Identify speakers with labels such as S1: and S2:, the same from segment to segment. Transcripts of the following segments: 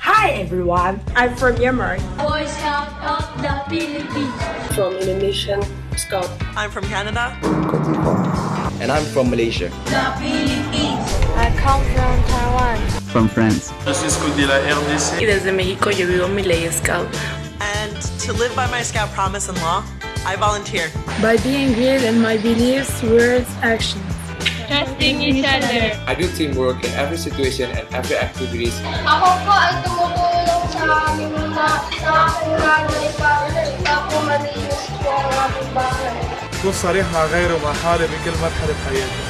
S1: Hi everyone, I'm from Myanmar.
S2: Boy Scout of the Philippines.
S3: From Indonesian Scout.
S4: I'm from Canada.
S5: And I'm from Malaysia.
S2: The Philippines.
S6: I come from Taiwan.
S7: From France.
S8: Je suis Scout de la RDC.
S9: Y desde México yo vivo mi ley Scout.
S4: And to live by my Scout promise and law, I volunteer.
S10: By being real in my beliefs, words, actions
S2: Trusting each other.
S5: I do teamwork in every situation and every activities.
S11: Ako po ay tumutulong sa aming mga sa aking nanay para hindi ako malinis po ang aking bahay.
S12: كن صريح مع غيره ومع حالي بكل مرحلة بحياتي.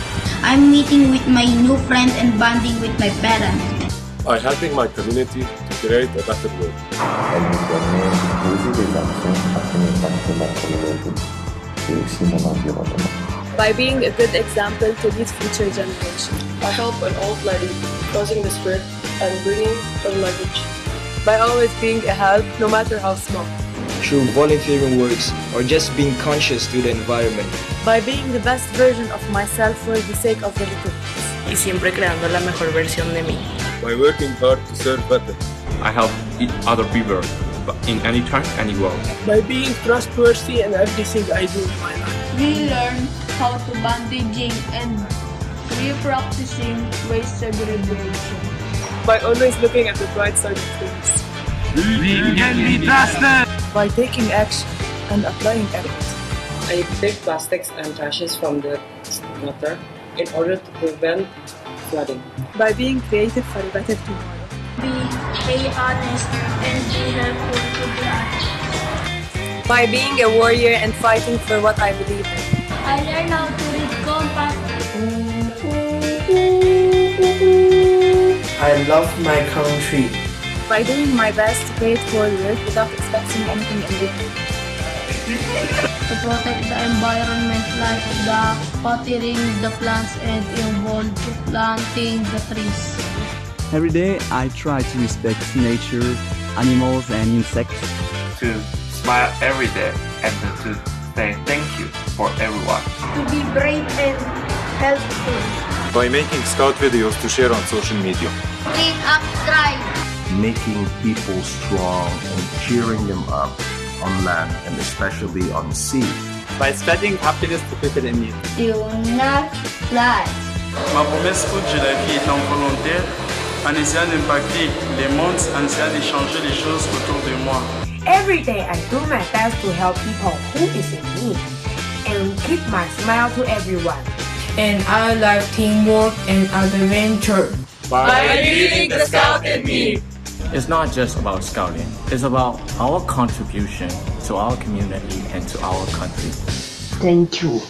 S13: I'm meeting with my new friends and bonding with my parents.
S14: I'm helping my community to create a better world.
S15: Elle me permet de poser des actions afin d'impacter ma communauté et aussi mon environnement.
S10: By being a good example to lead future generations.
S3: I help an old lady crossing the street and bringing her luggage.
S10: By always being a help, no matter how small.
S5: Through volunteering works or just being conscious to the environment.
S10: By being the best version of myself for the sake of the little ones.
S9: Y siempre creando la mejor versión de mí.
S14: By working hard to serve better.
S16: I help other people in any time, anywhere.
S3: By being trustworthy in everything I do in my life.
S2: We learn how to bandaging and re-practicing waste segregation.
S10: By always looking at the bright side of things.
S12: We can be trusted!
S10: By taking action and applying effort.
S3: I take plastics and trashes from the water in order to prevent flooding.
S10: By being creative for a better tomorrow.
S2: Be, be honest and be helpful to the others.
S10: By being a warrior and fighting for what I believe in.
S2: I learned how to read compass.
S17: I love my country.
S10: By doing my best to pay it forward without expecting anything in return.
S2: to protect the environment like the watering the plants and involved planting the trees.
S7: Every day I try to respect nature, animals and insects.
S18: To smile every day and to say thank you for everyone.
S11: To be brave and helpful.
S14: By making scout videos to share on social media.
S11: Clean up drive.
S15: Making people strong and cheering them up on land and especially on sea.
S7: By spreading happiness to people in need.
S11: Do not fly.
S8: Ma promesse Scout de la vie étant volontaire, en essayant d'impacter les mondes, en essayant de changer les choses autour de moi.
S1: Every day I do my best to help people who is in need and keep my smile to everyone.
S6: And I like teamwork and adventure.
S16: By
S6: being the scout in me.
S16: It's not just about scouting, it's about our contribution to our community and to our country.
S17: Thank you.